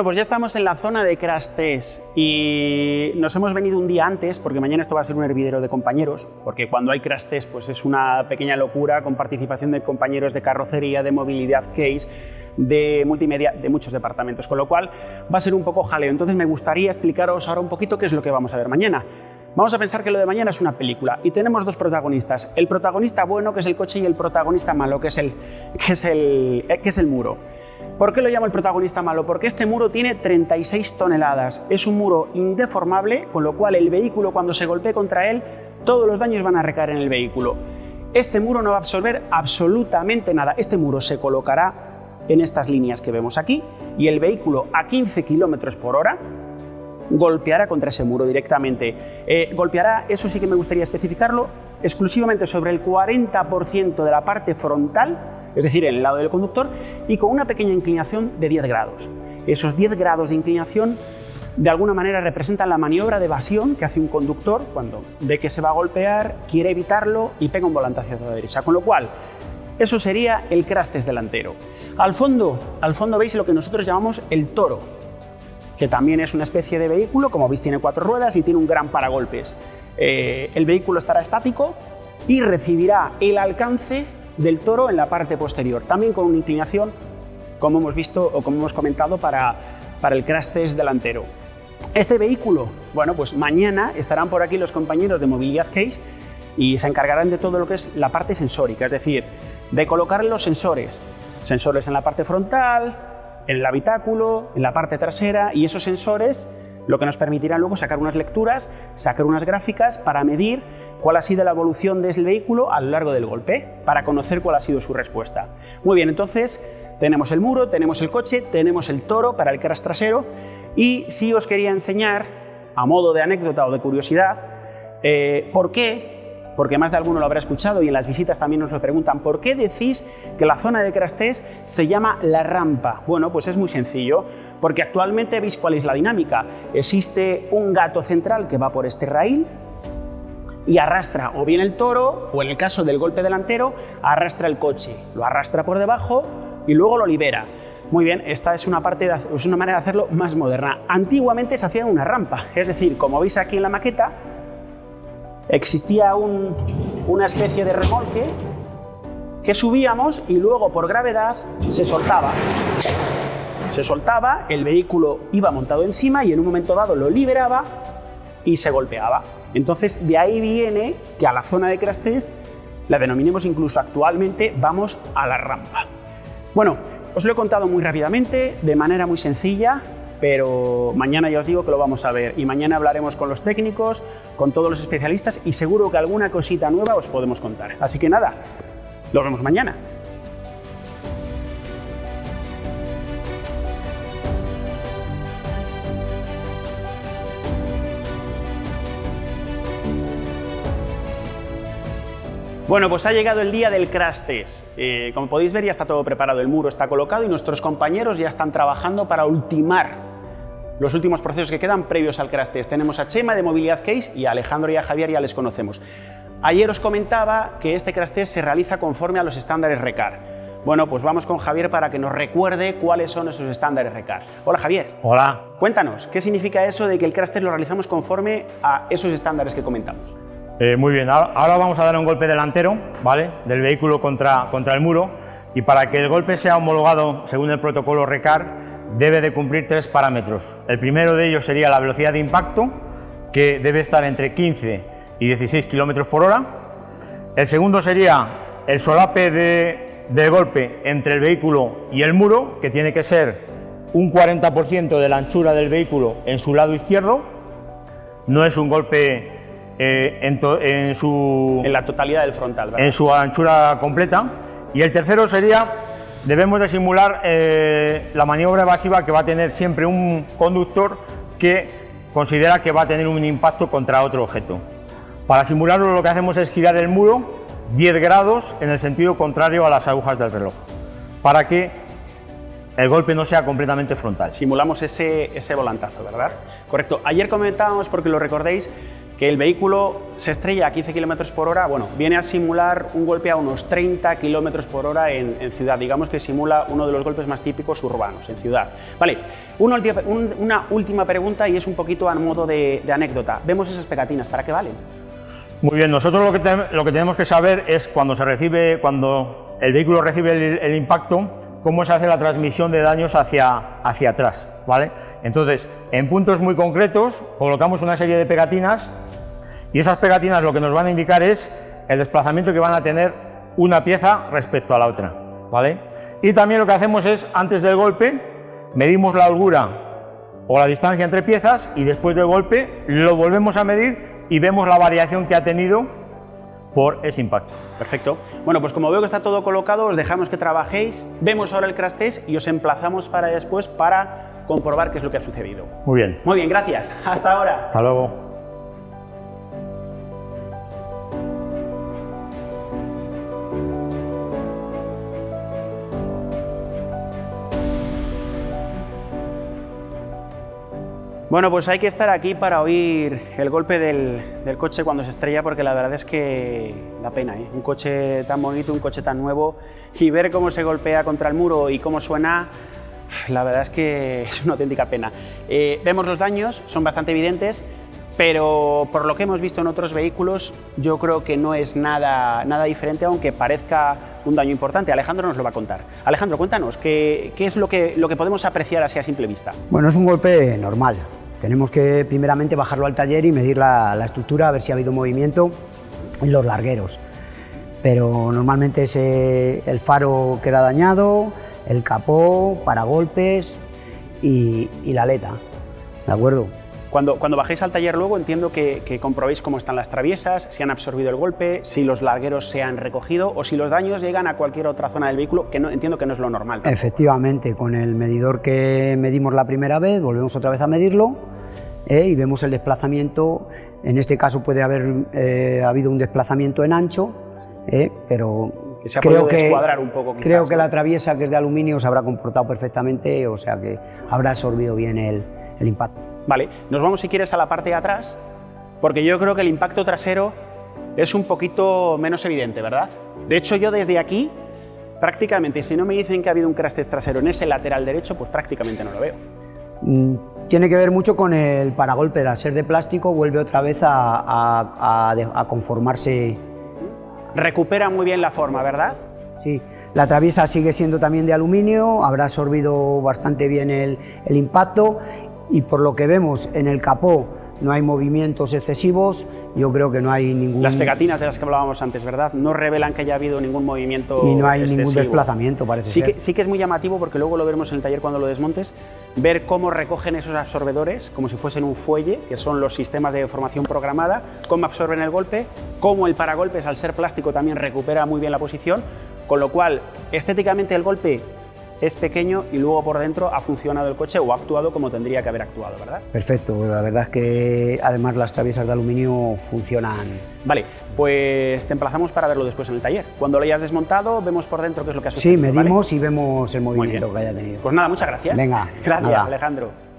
Bueno, pues ya estamos en la zona de crash test y nos hemos venido un día antes porque mañana esto va a ser un hervidero de compañeros, porque cuando hay crash test pues es una pequeña locura con participación de compañeros de carrocería, de movilidad case, de multimedia, de muchos departamentos, con lo cual va a ser un poco jaleo. Entonces me gustaría explicaros ahora un poquito qué es lo que vamos a ver mañana. Vamos a pensar que lo de mañana es una película y tenemos dos protagonistas, el protagonista bueno que es el coche y el protagonista malo que es el, que es el, que es el muro. ¿Por qué lo llamo el protagonista malo? Porque este muro tiene 36 toneladas. Es un muro indeformable, con lo cual el vehículo cuando se golpee contra él, todos los daños van a recaer en el vehículo. Este muro no va a absorber absolutamente nada. Este muro se colocará en estas líneas que vemos aquí y el vehículo a 15 km por hora golpeará contra ese muro directamente. Eh, golpeará, eso sí que me gustaría especificarlo, exclusivamente sobre el 40% de la parte frontal es decir, en el lado del conductor, y con una pequeña inclinación de 10 grados. Esos 10 grados de inclinación de alguna manera representan la maniobra de evasión que hace un conductor cuando ve que se va a golpear, quiere evitarlo y pega un volante hacia la derecha. Con lo cual, eso sería el crash delantero. Al fondo, al fondo veis lo que nosotros llamamos el toro, que también es una especie de vehículo, como veis tiene cuatro ruedas y tiene un gran paragolpes. Eh, el vehículo estará estático y recibirá el alcance del toro en la parte posterior, también con una inclinación, como hemos visto o como hemos comentado, para, para el crash delantero. Este vehículo, bueno, pues mañana estarán por aquí los compañeros de Movilidad Case y se encargarán de todo lo que es la parte sensórica, es decir, de colocar los sensores, sensores en la parte frontal, en el habitáculo, en la parte trasera y esos sensores lo que nos permitirá luego sacar unas lecturas, sacar unas gráficas para medir cuál ha sido la evolución del vehículo a lo largo del golpe, para conocer cuál ha sido su respuesta. Muy bien, entonces tenemos el muro, tenemos el coche, tenemos el toro para el crash trasero y sí os quería enseñar, a modo de anécdota o de curiosidad, eh, por qué porque más de alguno lo habrá escuchado y en las visitas también nos lo preguntan, ¿por qué decís que la zona de crash test se llama la rampa? Bueno, pues es muy sencillo, porque actualmente veis cuál es la dinámica. Existe un gato central que va por este raíl, y arrastra o bien el toro, o en el caso del golpe delantero, arrastra el coche, lo arrastra por debajo y luego lo libera. Muy bien, esta es una, parte es una manera de hacerlo más moderna. Antiguamente se hacía una rampa, es decir, como veis aquí en la maqueta, existía una especie de remolque que subíamos y luego por gravedad se soltaba. Se soltaba, el vehículo iba montado encima y en un momento dado lo liberaba y se golpeaba. Entonces de ahí viene que a la zona de crash test la denominemos incluso actualmente vamos a la rampa. Bueno, os lo he contado muy rápidamente, de manera muy sencilla, pero mañana ya os digo que lo vamos a ver y mañana hablaremos con los técnicos, con todos los especialistas y seguro que alguna cosita nueva os podemos contar. Así que nada, nos vemos mañana. Bueno, pues ha llegado el día del crash test. Eh, como podéis ver ya está todo preparado, el muro está colocado y nuestros compañeros ya están trabajando para ultimar los últimos procesos que quedan previos al crash test. Tenemos a Chema de Movilidad Case y a Alejandro y a Javier ya les conocemos. Ayer os comentaba que este crash test se realiza conforme a los estándares RECAR. Bueno, pues vamos con Javier para que nos recuerde cuáles son esos estándares RECAR. Hola Javier. Hola. Cuéntanos, ¿qué significa eso de que el crash test lo realizamos conforme a esos estándares que comentamos? Eh, muy bien, ahora vamos a dar un golpe delantero ¿vale? del vehículo contra, contra el muro y para que el golpe sea homologado según el protocolo RECAR debe de cumplir tres parámetros. El primero de ellos sería la velocidad de impacto que debe estar entre 15 y 16 kilómetros por hora. El segundo sería el solape de, del golpe entre el vehículo y el muro que tiene que ser un 40% de la anchura del vehículo en su lado izquierdo. No es un golpe eh, en, su... En la totalidad del frontal, En su anchura completa. Y el tercero sería, debemos de simular eh, la maniobra evasiva que va a tener siempre un conductor que considera que va a tener un impacto contra otro objeto. Para simularlo lo que hacemos es girar el muro 10 grados en el sentido contrario a las agujas del reloj, para que el golpe no sea completamente frontal. Simulamos ese, ese volantazo, ¿verdad? Correcto. Ayer comentábamos, porque lo recordéis, que el vehículo se estrella a 15 km por hora, bueno, viene a simular un golpe a unos 30 km por hora en, ciudad, digamos que simula uno de los golpes más típicos urbanos en ciudad. Vale, una, última pregunta y es un poquito a modo de, anécdota. Vemos esas pegatinas, ¿para qué valen? Muy bien, nosotros lo que, tenemos que saber es cuando se recibe, cuando el vehículo recibe el, impacto, cómo se hace la transmisión de daños hacia atrás, ¿vale? Entonces, en puntos muy concretos, colocamos una serie de pegatinas y esas pegatinas lo que nos van a indicar es el desplazamiento que van a tener una pieza respecto a la otra. ¿vale? Y también lo que hacemos es, antes del golpe, medimos la holgura o la distancia entre piezas y después del golpe lo volvemos a medir y vemos la variación que ha tenido por ese impacto. Perfecto. Bueno, pues como veo que está todo colocado, os dejamos que trabajéis, vemos ahora el crash test y os emplazamos para después para comprobar qué es lo que ha sucedido. Muy bien. Muy bien, gracias. Hasta ahora. Hasta luego. Bueno, pues hay que estar aquí para oír el golpe del, coche cuando se estrella porque la verdad es que da pena, ¿eh? un coche tan bonito, un coche tan nuevo y ver cómo se golpea contra el muro y cómo suena, la verdad es que es una auténtica pena. Eh, vemos los daños, son bastante evidentes, pero por lo que hemos visto en otros vehículos yo creo que no es nada, nada diferente aunque parezca un daño importante. Alejandro nos lo va a contar. Alejandro, cuéntanos, ¿qué, es lo que, lo que podemos apreciar así a simple vista? Bueno, es un golpe normal, tenemos que primeramente bajarlo al taller y medir la, estructura, a ver si ha habido movimiento en los largueros. Pero normalmente el faro queda dañado, el capó, paragolpes y, y la aleta. ¿De acuerdo? Cuando, cuando bajéis al taller luego entiendo que, que, comprobéis cómo están las traviesas, si han absorbido el golpe, si los largueros se han recogido o si los daños llegan a cualquier otra zona del vehículo, que no, entiendo que no es lo normal. Efectivamente, con el medidor que medimos la primera vez, volvemos otra vez a medirlo ¿eh? y vemos el desplazamiento. En este caso puede haber eh, habido un desplazamiento en ancho, ¿eh? pero que se ha creo que, un poco. creo que la traviesa que es de aluminio se habrá comportado perfectamente, o sea que habrá absorbido bien el, el impacto. Vale, nos vamos si quieres a la parte de atrás, porque yo creo que el impacto trasero es un poquito menos evidente, ¿verdad? De hecho, yo desde aquí, prácticamente, si no me dicen que ha habido un crash trasero en ese lateral derecho, pues prácticamente no lo veo. Mm, tiene que ver mucho con el paragolpe, al ser de plástico vuelve otra vez a, a conformarse. Recupera muy bien la forma, ¿verdad? Sí, la traviesa sigue siendo también de aluminio, habrá absorbido bastante bien el, impacto y por lo que vemos en el capó no hay movimientos excesivos, yo creo que no hay ningún... Las pegatinas de las que hablábamos antes, ¿verdad? No revelan que haya habido ningún movimiento Y no hay ningún desplazamiento, parece sí ser. Que, sí que es muy llamativo, porque luego lo veremos en el taller cuando lo desmontes, ver cómo recogen esos absorbedores, como si fuesen un fuelle, que son los sistemas de formación programada, cómo absorben el golpe, cómo el paragolpes, al ser plástico, también recupera muy bien la posición, con lo cual, estéticamente el golpe es pequeño y luego por dentro ha funcionado el coche o ha actuado como tendría que haber actuado, ¿verdad? Perfecto, la verdad es que además las traviesas de aluminio funcionan. Vale, pues te emplazamos para verlo después en el taller. Cuando lo hayas desmontado, vemos por dentro qué es lo que ha sucedido. Sí, medimos y vemos el movimiento que haya tenido. Pues nada, muchas gracias. Venga, gracias Alejandro.